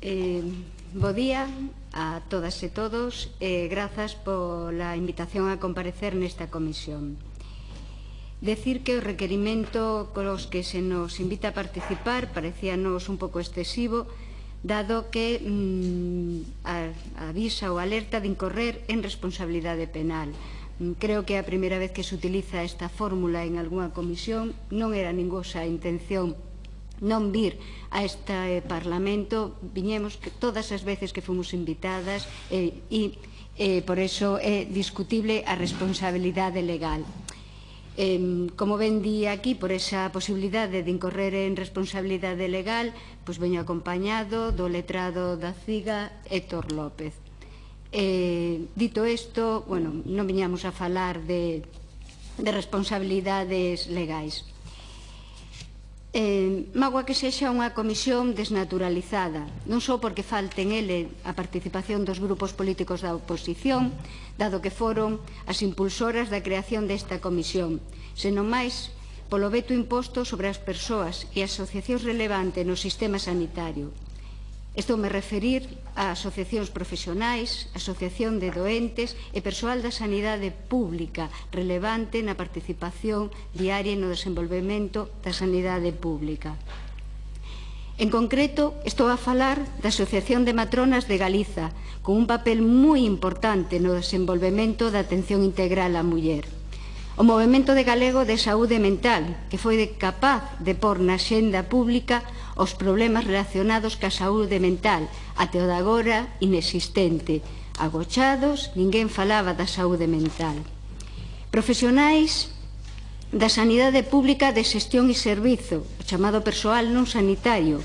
Eh, bo día a todas e todos e eh, grazas pola invitación a comparecer nesta comisión. Decir que o requerimento cos que se nos invita a participar parecíanos un pouco excesivo, dado que mm, a, avisa ou alerta de incorrer en responsabilidade penal. Creo que a primeira vez que se utiliza esta fórmula en algunha comisión non era ningosa intención non vir a este Parlamento viñemos que todas as veces que fomos invitadas eh, e, e eh, e por eso é discutible a responsabilidade legal. Eh, como ven di aquí, por esa posibilidade de incorrer en responsabilidade legal, pois veño acompañado do letrado da CIGA, Héctor López. Eh, dito isto, bueno, non viñamos a falar de, de responsabilidades legais. Eh, magua que sexa unha comisión desnaturalizada, non só porque falten ele a participación dos grupos políticos da oposición, dado que foron as impulsoras da creación desta comisión, senón máis polo veto imposto sobre as persoas e asociacións relevantes no sistema sanitario, Estou me referir a asociacións profesionais, asociación de doentes e persoal da sanidade pública relevante na participación diaria no desenvolvemento da sanidade pública. En concreto, estou a falar da Asociación de Matronas de Galiza, con un papel moi importante no desenvolvemento da atención integral á muller. O Movimento de Galego de Saúde Mental, que foi capaz de pôr na xenda pública os problemas relacionados ca saúde mental, até o de agora inexistente. Agochados, ninguén falaba da saúde mental. Profesionais da sanidade pública de xestión e servizo, o chamado persoal non sanitario,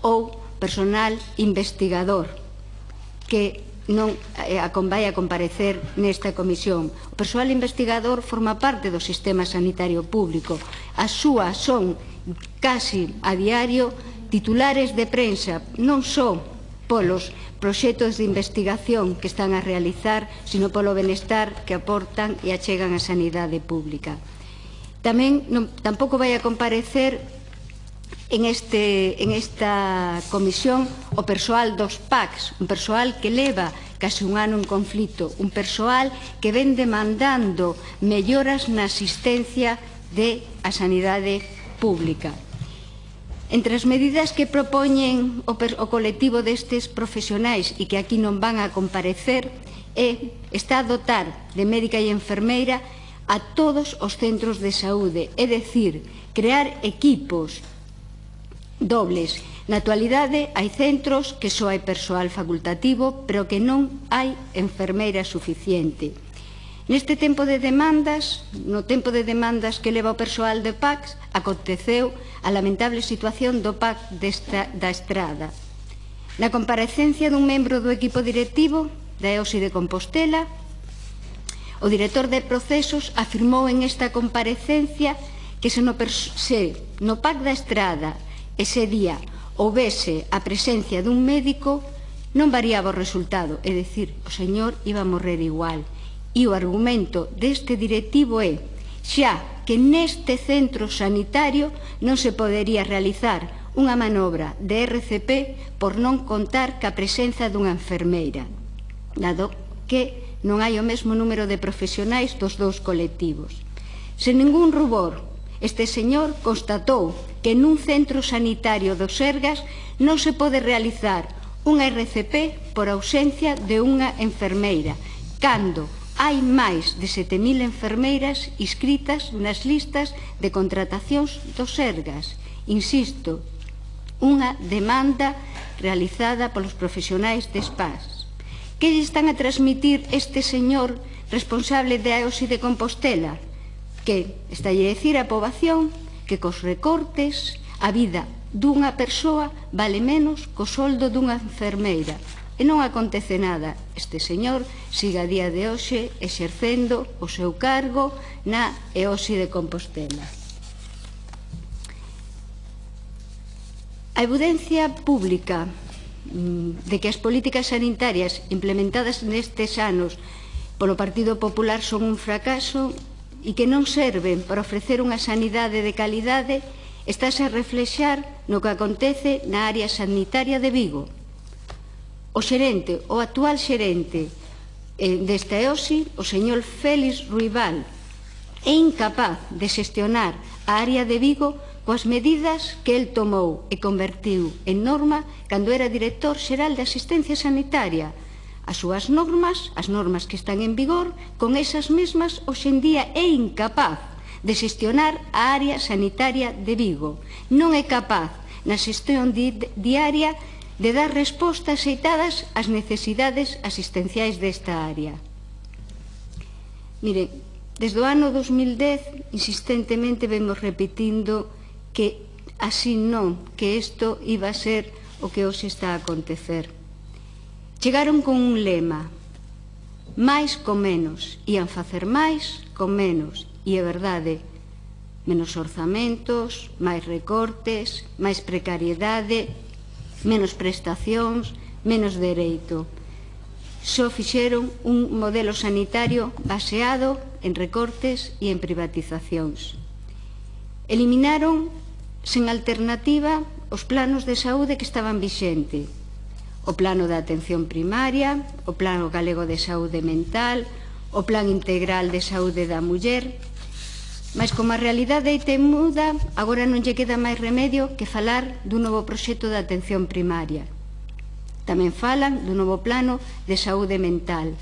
ou personal investigador, que non eh, vai a comparecer nesta comisión. O persoal investigador forma parte do sistema sanitario público. As súa son casi a diario titulares de prensa, non só polos proxectos de investigación que están a realizar, sino polo benestar que aportan e achegan a sanidade pública. Tamén non, tampouco vai a comparecer en, este, en esta comisión o persoal dos PACs, un persoal que leva case un ano en conflito, un persoal que ven demandando melloras na asistencia de a sanidade pública. Entre as medidas que propoñen o, o colectivo destes profesionais e que aquí non van a comparecer é, está a dotar de médica e enfermeira a todos os centros de saúde, é dicir, crear equipos dobles. Na actualidade hai centros que só hai persoal facultativo, pero que non hai enfermeira suficiente. Neste tempo de demandas, no tempo de demandas que leva o persoal de PAC, aconteceu a lamentable situación do PAC desta, da Estrada. Na comparecencia dun membro do equipo directivo da EOSI de Compostela, o director de procesos afirmou en esta comparecencia que se no, se no PAC da Estrada ese día houvese a presencia dun médico non variaba o resultado, é dicir, o señor iba a morrer igual E o argumento deste directivo é xa que neste centro sanitario non se podería realizar unha manobra de RCP por non contar ca presenza dunha enfermeira, dado que non hai o mesmo número de profesionais dos dous colectivos. Sen ningún rubor, Este señor constatou que nun centro sanitario dos Sergas non se pode realizar unha RCP por ausencia de unha enfermeira, cando hai máis de 7.000 enfermeiras inscritas nas listas de contratacións dos SERGAS. Insisto, unha demanda realizada polos profesionais de SPAS. Que lle están a transmitir este señor responsable de AOSI de Compostela? Que está a decir a poboación que cos recortes a vida dunha persoa vale menos co soldo dunha enfermeira e non acontece nada. Este señor siga a día de hoxe exercendo o seu cargo na EOSI de Compostela. A evidencia pública mm, de que as políticas sanitarias implementadas nestes anos polo Partido Popular son un fracaso e que non serven para ofrecer unha sanidade de calidade estáse a reflexar no que acontece na área sanitaria de Vigo, O xerente, o actual xerente eh, desta EOSI, o señor Félix Ruibal, é incapaz de xestionar a área de Vigo coas medidas que el tomou e convertiu en norma cando era director xeral de asistencia sanitaria. As súas normas, as normas que están en vigor, con esas mesmas hoxendía é incapaz de xestionar a área sanitaria de Vigo. Non é capaz na xestión di diaria de de dar respostas xeitadas ás necesidades asistenciais desta área. Mire, desde o ano 2010 insistentemente vemos repetindo que así non, que isto iba a ser o que hoxe está a acontecer. Chegaron con un lema, máis con menos, ian facer máis con menos, e é verdade, menos orzamentos, máis recortes, máis precariedade, menos prestacións, menos dereito. Só fixeron un modelo sanitario baseado en recortes e en privatizacións. Eliminaron sen alternativa os planos de saúde que estaban vixente, o plano da atención primaria, o plano galego de saúde mental, o plan integral de saúde da muller, Mas como a realidade é temuda, agora non lle queda máis remedio que falar dun novo proxecto de atención primaria. Tamén falan do novo plano de saúde mental.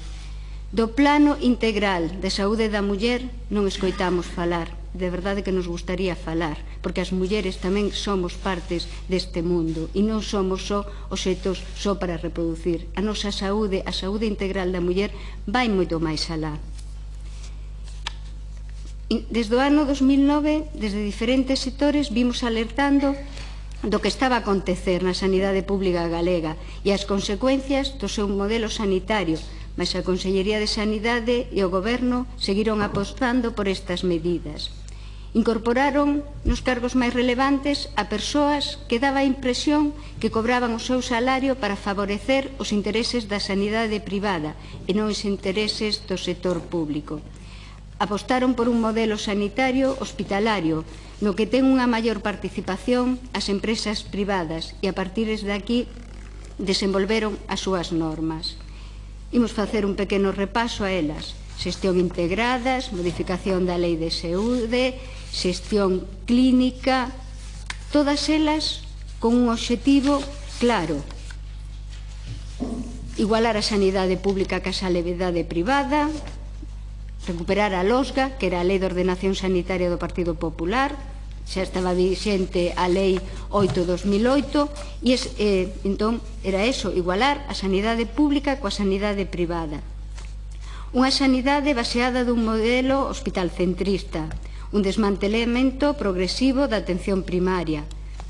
Do plano integral de saúde da muller non escoitamos falar. De verdade que nos gustaría falar, porque as mulleres tamén somos partes deste mundo e non somos só obxetos só para reproducir. A nosa saúde, a saúde integral da muller vai moito máis alá. Desde o ano 2009, desde diferentes sectores, vimos alertando do que estaba a acontecer na sanidade pública galega e as consecuencias do seu modelo sanitario, mas a Consellería de Sanidade e o Goberno seguiron apostando por estas medidas. Incorporaron nos cargos máis relevantes a persoas que daba a impresión que cobraban o seu salario para favorecer os intereses da sanidade privada e non os intereses do sector público apostaron por un modelo sanitario hospitalario no que ten unha maior participación as empresas privadas e a partir de aquí desenvolveron as súas normas. Imos facer un pequeno repaso a elas. Xestión integradas, modificación da lei de saúde, xestión clínica, todas elas con un obxectivo claro. Igualar a sanidade pública que a levedade privada, recuperar a LOSGA, que era a Lei de Ordenación Sanitaria do Partido Popular, xa estaba vixente a Lei 8-2008, e es, eh, entón era eso, igualar a sanidade pública coa sanidade privada. Unha sanidade baseada dun modelo hospital centrista, un desmantelamento progresivo da atención primaria,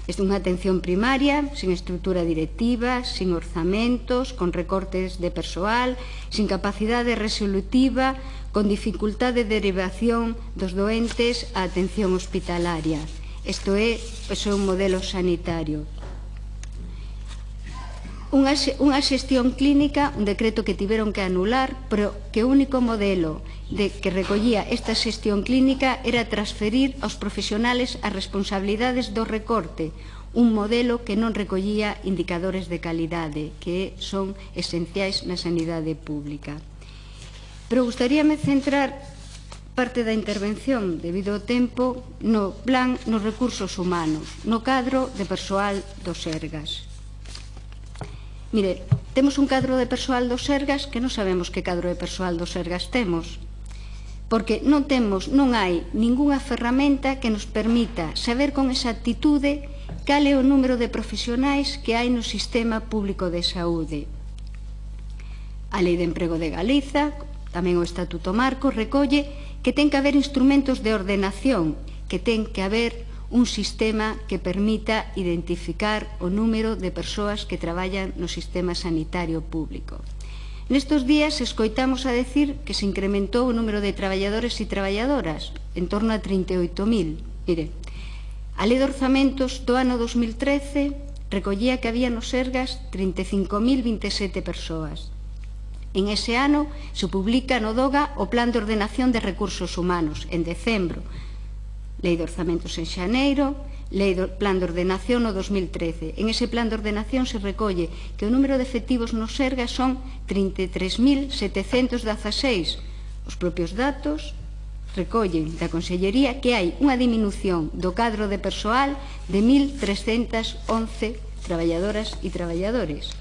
Desde unha atención primaria, sin estrutura directiva, sin orzamentos, con recortes de persoal, sin capacidade resolutiva, con dificultade de derivación dos doentes á atención hospitalaria. Isto é, pois, é un modelo sanitario unha, unha xestión clínica, un decreto que tiveron que anular, pero que o único modelo de que recollía esta xestión clínica era transferir aos profesionales as responsabilidades do recorte, un modelo que non recollía indicadores de calidade, que son esenciais na sanidade pública. Pero gustaríame centrar parte da intervención, debido ao tempo, no plan nos recursos humanos, no cadro de persoal dos ergas. Mire, temos un cadro de persoal dos Sergas que non sabemos que cadro de persoal dos Sergas temos porque non temos, non hai ningunha ferramenta que nos permita saber con exactitude cal é o número de profesionais que hai no sistema público de saúde. A Lei de Emprego de Galiza, tamén o Estatuto Marco, recolle que ten que haber instrumentos de ordenación, que ten que haber un sistema que permita identificar o número de persoas que traballan no sistema sanitario público. Nestos días escoitamos a decir que se incrementou o número de traballadores e traballadoras, en torno a 38.000. Mire, a lei de orzamentos do ano 2013 recollía que había nos Sergas 35.027 persoas. En ese ano se publica no DOGA o Plan de Ordenación de Recursos Humanos, en decembro, Lei de Orzamentos en Xaneiro, Lei do Plan de Ordenación no 2013. En ese plan de ordenación se recolle que o número de efectivos no SERGA son 33.716. Os propios datos recollen da Consellería que hai unha diminución do cadro de persoal de 1.311 traballadoras e traballadores.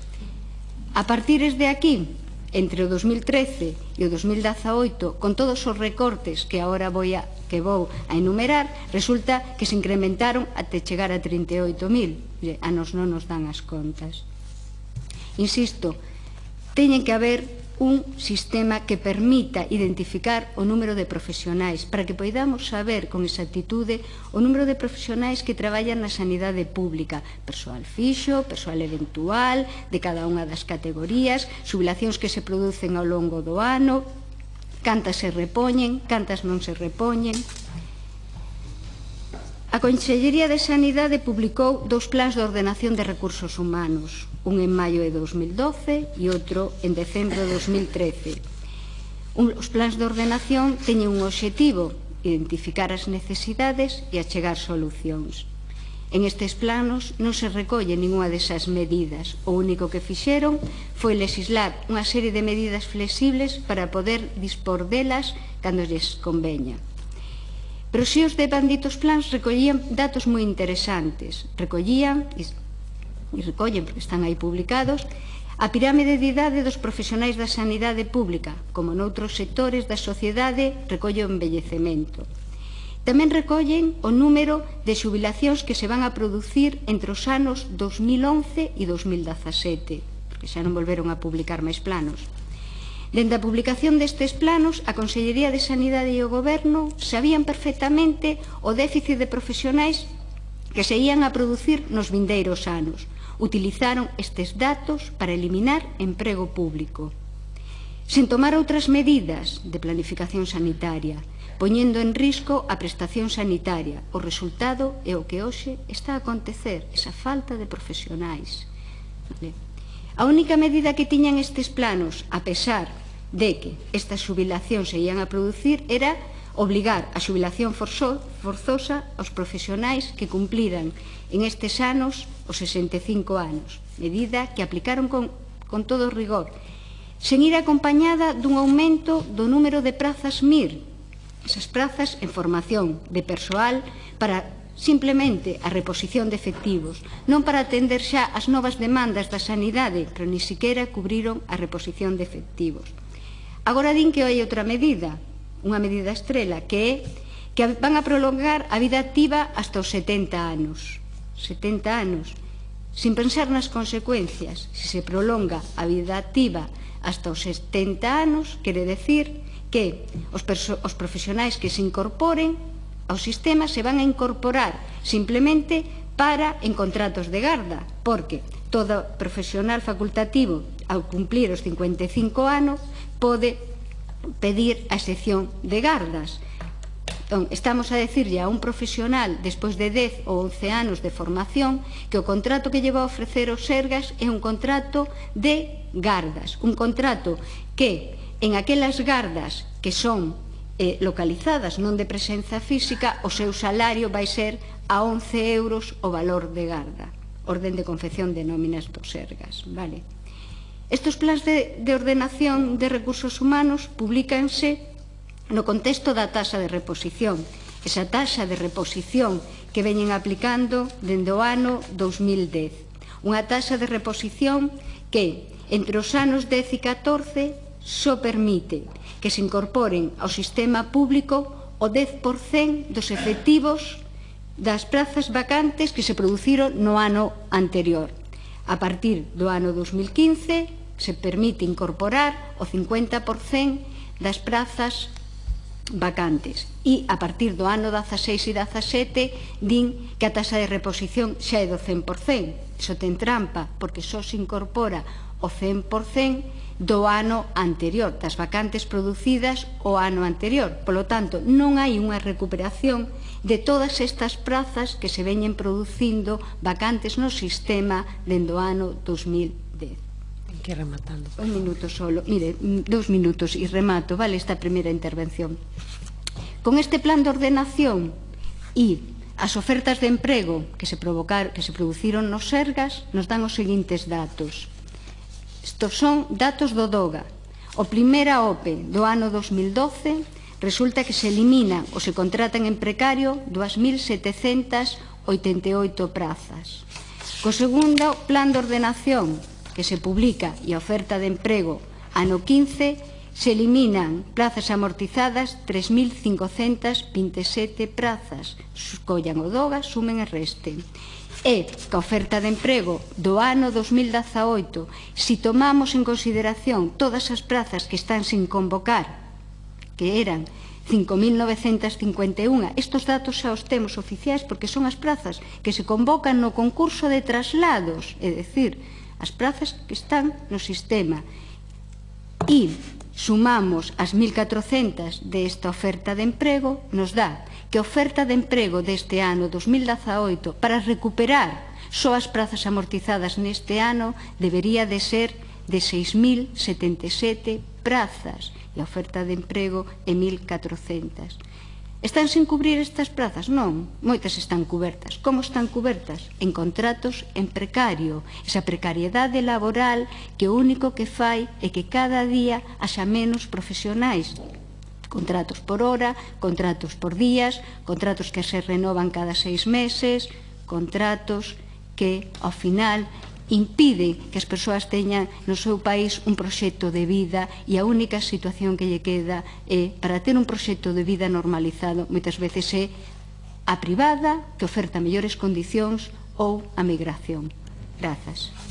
A partir de aquí, entre o 2013 e o 2018, con todos os recortes que agora vou a, que vou a enumerar, resulta que se incrementaron até chegar a 38.000. A nos non nos dan as contas. Insisto, teñen que haber un sistema que permita identificar o número de profesionais para que poidamos saber con exactitude o número de profesionais que traballan na sanidade pública. Persoal fixo, persoal eventual de cada unha das categorías subilacións que se producen ao longo do ano cantas se repoñen, cantas non se repoñen. A Consellería de Sanidade publicou dous plans de ordenación de recursos humanos un en maio de 2012 e outro en decembro de 2013. Un, os plans de ordenación teñen un obxectivo, identificar as necesidades e achegar solucións. En estes planos non se recolle ninguna desas medidas. O único que fixeron foi legislar unha serie de medidas flexibles para poder dispor delas cando lles conveña. Pero si os deban ditos plans recollían datos moi interesantes. Recollían recollen porque están aí publicados, a pirámide de idade dos profesionais da sanidade pública, como noutros sectores da sociedade, recolle o embellecemento. Tamén recollen o número de xubilacións que se van a producir entre os anos 2011 e 2017, porque xa non volveron a publicar máis planos. Dende a publicación destes planos, a Consellería de Sanidade e o Goberno sabían perfectamente o déficit de profesionais que se ían a producir nos vindeiros anos, utilizaron estes datos para eliminar emprego público, sen tomar outras medidas de planificación sanitaria, poñendo en risco a prestación sanitaria. O resultado é o que hoxe está a acontecer, esa falta de profesionais. A única medida que tiñan estes planos, a pesar de que estas xubilacións se ian a producir, era obligar a xubilación forzosa aos profesionais que cumpliran en estes anos os 65 anos, medida que aplicaron con, con todo rigor, sen ir acompañada dun aumento do número de prazas MIR, esas prazas en formación de persoal para simplemente a reposición de efectivos, non para atender xa as novas demandas da sanidade, pero ni siquiera cubriron a reposición de efectivos. Agora din que hai outra medida, unha medida estrela, que é que van a prolongar a vida activa hasta os 70 anos. 70 anos. Sin pensar nas consecuencias, se se prolonga a vida activa hasta os 70 anos, quere decir que os, os profesionais que se incorporen ao sistema se van a incorporar simplemente para en contratos de garda, porque todo profesional facultativo ao cumplir os 55 anos pode pedir a excepción de gardas. Entón, estamos a decirlle a un profesional despois de 10 ou 11 anos de formación que o contrato que lleva a ofrecer o Sergas é un contrato de gardas, un contrato que en aquelas gardas que son eh, localizadas, non de presenza física, o seu salario vai ser a 11 euros o valor de garda, orden de confección de nóminas do Sergas, vale? Estos plans de, de ordenación de recursos humanos publicanse no contexto da taxa de reposición. Esa taxa de reposición que veñen aplicando dende o ano 2010. Unha taxa de reposición que, entre os anos 10 e 14, só permite que se incorporen ao sistema público o 10% dos efectivos das prazas vacantes que se produciron no ano anterior. A partir do ano 2015, se permite incorporar o 50% das prazas vacantes. E a partir do ano 16 e 17 din que a tasa de reposición xa é do 100% iso ten trampa porque só se incorpora o 100% do ano anterior das vacantes producidas o ano anterior. Polo tanto non hai unha recuperación de todas estas prazas que se veñen producindo vacantes no sistema dende o ano 2010 que rematando. Un minuto solo. Mire, mm, dos minutos e remato, vale, esta primeira intervención. Con este plan de ordenación e as ofertas de emprego que se provocar, que se produciron nos Sergas nos dan os seguintes datos. Estos son datos do DOGA. O primeira OPE do ano 2012 resulta que se eliminan ou se contratan en precario 2.788 prazas. Co segundo plan de ordenación que se publica e a oferta de emprego ano 15, se eliminan plazas amortizadas 3.527 prazas. Collan o doga, sumen e resten. E que a oferta de emprego do ano 2018, si tomamos en consideración todas as prazas que están sin convocar, que eran 5.951. Estos datos xa os temos oficiais porque son as prazas que se convocan no concurso de traslados, é decir, as prazas que están no sistema e sumamos as 1.400 desta oferta de emprego, nos dá que a oferta de emprego deste ano 2018 para recuperar só as prazas amortizadas neste ano debería de ser de 6.077 prazas e a oferta de emprego é 1.400. Están sin cubrir estas plazas? Non, moitas están cubertas. Como están cubertas? En contratos en precario, esa precariedade laboral que o único que fai é que cada día haxa menos profesionais contratos por hora, contratos por días, contratos que se renovan cada seis meses, contratos que ao final impide que as persoas teñan no seu país un proxecto de vida e a única situación que lle queda é para ter un proxecto de vida normalizado moitas veces é a privada que oferta mellores condicións ou a migración. Grazas.